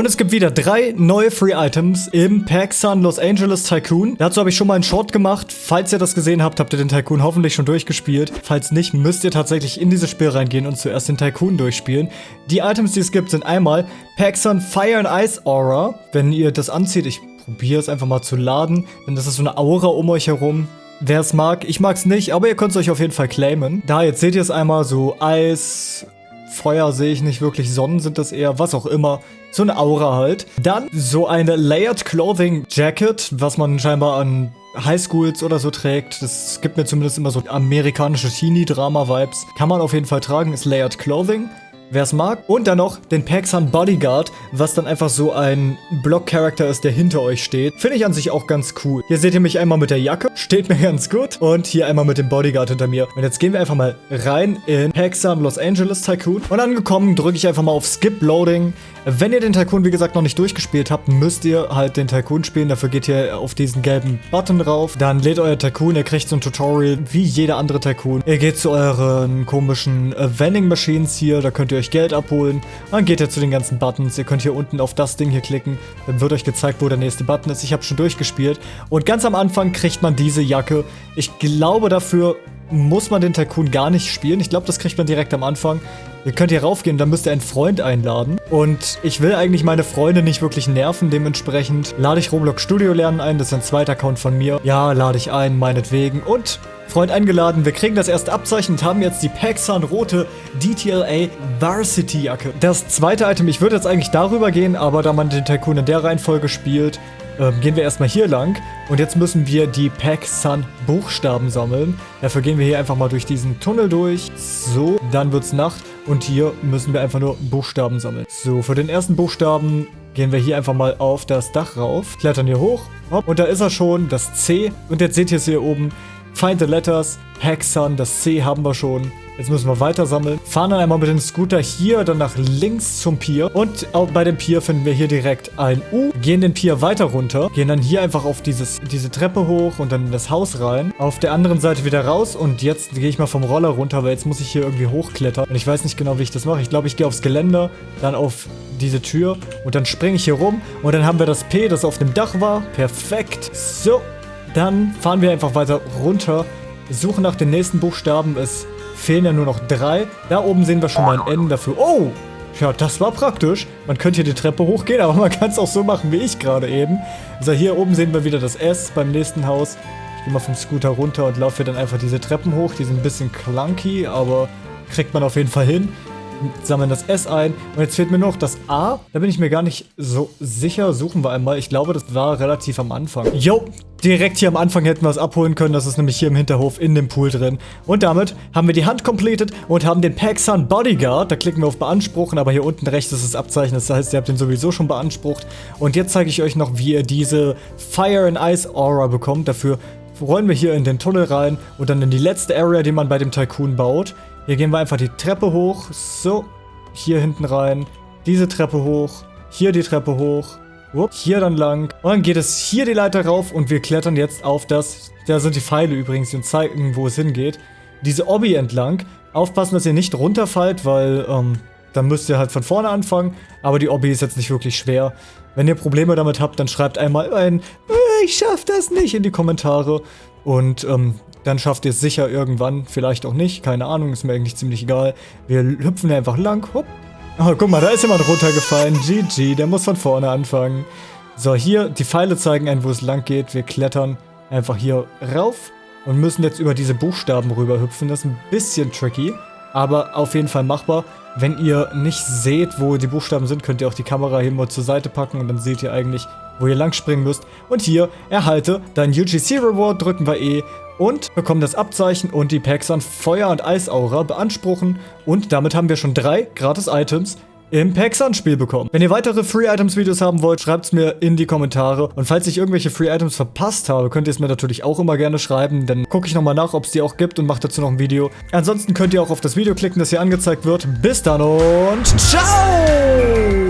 Und es gibt wieder drei neue Free Items im PacSun Los Angeles Tycoon. Dazu habe ich schon mal einen Short gemacht. Falls ihr das gesehen habt, habt ihr den Tycoon hoffentlich schon durchgespielt. Falls nicht, müsst ihr tatsächlich in dieses Spiel reingehen und zuerst den Tycoon durchspielen. Die Items, die es gibt, sind einmal PacSun Fire and Ice Aura. Wenn ihr das anzieht, ich probiere es einfach mal zu laden, denn das ist so eine Aura um euch herum. Wer es mag, ich mag es nicht, aber ihr könnt es euch auf jeden Fall claimen. Da, jetzt seht ihr es einmal, so Eis, Feuer sehe ich nicht wirklich, Sonnen sind das eher, was auch immer. So eine Aura halt. Dann so eine Layered Clothing Jacket, was man scheinbar an Highschools oder so trägt. Das gibt mir zumindest immer so amerikanische Teenie-Drama-Vibes. Kann man auf jeden Fall tragen, ist Layered Clothing wer es mag. Und dann noch den Paxan Bodyguard, was dann einfach so ein Block-Charakter ist, der hinter euch steht. Finde ich an sich auch ganz cool. Hier seht ihr mich einmal mit der Jacke, steht mir ganz gut. Und hier einmal mit dem Bodyguard hinter mir. Und jetzt gehen wir einfach mal rein in Paxan Los Angeles Tycoon. Und angekommen drücke ich einfach mal auf Skip Loading. Wenn ihr den Tycoon, wie gesagt, noch nicht durchgespielt habt, müsst ihr halt den Tycoon spielen. Dafür geht ihr auf diesen gelben Button drauf. Dann lädt euer Tycoon. Ihr kriegt so ein Tutorial wie jeder andere Tycoon. Ihr geht zu euren komischen äh, Vending Machines hier. Da könnt ihr euch Geld abholen. Dann geht ihr zu den ganzen Buttons. Ihr könnt hier unten auf das Ding hier klicken. Dann wird euch gezeigt, wo der nächste Button ist. Ich habe schon durchgespielt. Und ganz am Anfang kriegt man diese Jacke. Ich glaube, dafür muss man den Tycoon gar nicht spielen. Ich glaube, das kriegt man direkt am Anfang. Ihr könnt hier raufgehen, dann müsst ihr einen Freund einladen. Und ich will eigentlich meine Freunde nicht wirklich nerven, dementsprechend lade ich Roblox Studio Lernen ein. Das ist ein zweiter Account von mir. Ja, lade ich ein, meinetwegen. Und Freund eingeladen. Wir kriegen das erste Abzeichen und haben jetzt die Paxan rote DTLA Varsity Jacke. Das zweite Item, ich würde jetzt eigentlich darüber gehen, aber da man den Tycoon in der Reihenfolge spielt, ähm, gehen wir erstmal hier lang. Und jetzt müssen wir die PacSun Buchstaben sammeln. Dafür gehen wir hier einfach mal durch diesen Tunnel durch. So, dann wird's Nacht. Und hier müssen wir einfach nur Buchstaben sammeln. So, für den ersten Buchstaben gehen wir hier einfach mal auf das Dach rauf. Klettern hier hoch. Und da ist er schon, das C. Und jetzt seht ihr es hier oben. Find the Letters, Hexan, das C haben wir schon. Jetzt müssen wir weiter sammeln. Fahren dann einmal mit dem Scooter hier, dann nach links zum Pier. Und auch bei dem Pier finden wir hier direkt ein U. Gehen den Pier weiter runter. Gehen dann hier einfach auf dieses, diese Treppe hoch und dann in das Haus rein. Auf der anderen Seite wieder raus. Und jetzt gehe ich mal vom Roller runter, weil jetzt muss ich hier irgendwie hochklettern. Und ich weiß nicht genau, wie ich das mache. Ich glaube, ich gehe aufs Geländer, dann auf diese Tür und dann springe ich hier rum. Und dann haben wir das P, das auf dem Dach war. Perfekt. So, dann fahren wir einfach weiter runter, suchen nach den nächsten Buchstaben. Es fehlen ja nur noch drei. Da oben sehen wir schon mal ein N dafür. Oh! Ja, das war praktisch. Man könnte hier die Treppe hochgehen, aber man kann es auch so machen wie ich gerade eben. Also hier oben sehen wir wieder das S beim nächsten Haus. Ich gehe mal vom Scooter runter und laufe dann einfach diese Treppen hoch. Die sind ein bisschen clunky, aber kriegt man auf jeden Fall hin. Sammeln das S ein. Und jetzt fehlt mir noch das A. Da bin ich mir gar nicht so sicher. Suchen wir einmal. Ich glaube, das war relativ am Anfang. Jo, direkt hier am Anfang hätten wir es abholen können. Das ist nämlich hier im Hinterhof in dem Pool drin. Und damit haben wir die Hand completed und haben den Paxan Bodyguard. Da klicken wir auf Beanspruchen, aber hier unten rechts ist das Abzeichen. Das heißt, ihr habt den sowieso schon beansprucht. Und jetzt zeige ich euch noch, wie ihr diese Fire and Ice Aura bekommt. Dafür rollen wir hier in den Tunnel rein und dann in die letzte Area, die man bei dem Tycoon baut. Hier gehen wir einfach die Treppe hoch. So, hier hinten rein. Diese Treppe hoch. Hier die Treppe hoch. Upp, hier dann lang. Und dann geht es hier die Leiter rauf und wir klettern jetzt auf das... Da sind die Pfeile übrigens, die zeigen, wo es hingeht. Diese Obby entlang. Aufpassen, dass ihr nicht runterfallt, weil ähm, dann müsst ihr halt von vorne anfangen. Aber die Obby ist jetzt nicht wirklich schwer. Wenn ihr Probleme damit habt, dann schreibt einmal ein äh, Ich schaff das nicht in die Kommentare. Und ähm, dann schafft ihr es sicher irgendwann. Vielleicht auch nicht. Keine Ahnung, ist mir eigentlich ziemlich egal. Wir hüpfen einfach lang. Hopp. Oh, guck mal, da ist jemand runtergefallen. GG, der muss von vorne anfangen. So, hier, die Pfeile zeigen einen, wo es lang geht. Wir klettern einfach hier rauf und müssen jetzt über diese Buchstaben rüber hüpfen. Das ist ein bisschen tricky, aber auf jeden Fall machbar. Wenn ihr nicht seht, wo die Buchstaben sind, könnt ihr auch die Kamera hier mal zur Seite packen und dann seht ihr eigentlich, wo ihr lang springen müsst. Und hier, erhalte dein UGC Reward, drücken wir E und bekommen das Abzeichen und die Packs an Feuer- und Eisaura beanspruchen. Und damit haben wir schon drei Gratis-Items im Paxan-Spiel bekommen. Wenn ihr weitere Free-Items-Videos haben wollt, schreibt es mir in die Kommentare. Und falls ich irgendwelche Free-Items verpasst habe, könnt ihr es mir natürlich auch immer gerne schreiben. Dann gucke ich nochmal nach, ob es die auch gibt und mache dazu noch ein Video. Ansonsten könnt ihr auch auf das Video klicken, das hier angezeigt wird. Bis dann und ciao!